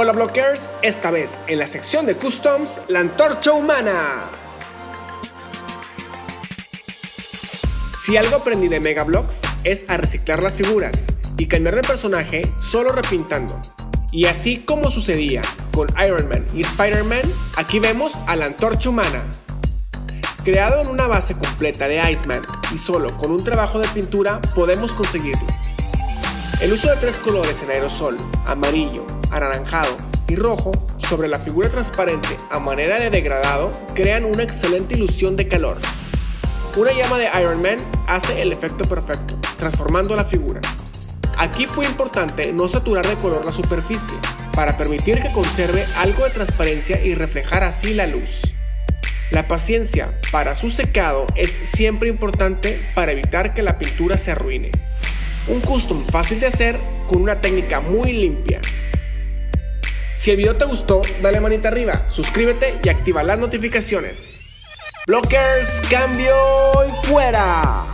Hola Blockers, esta vez en la sección de Customs, la antorcha humana. Si algo aprendí de Mega Blocks es a reciclar las figuras y cambiar de personaje solo repintando. Y así como sucedía con Iron Man y Spider-Man, aquí vemos a la antorcha humana. Creado en una base completa de Iceman y solo con un trabajo de pintura podemos conseguirlo. El uso de tres colores en aerosol, amarillo, anaranjado y rojo, sobre la figura transparente a manera de degradado, crean una excelente ilusión de calor. Una llama de Iron Man hace el efecto perfecto, transformando la figura. Aquí fue importante no saturar de color la superficie, para permitir que conserve algo de transparencia y reflejar así la luz. La paciencia para su secado es siempre importante para evitar que la pintura se arruine. Un custom fácil de hacer con una técnica muy limpia. Si el video te gustó, dale manita arriba, suscríbete y activa las notificaciones. Blockers, cambio y fuera.